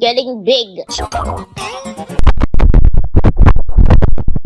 Getting big.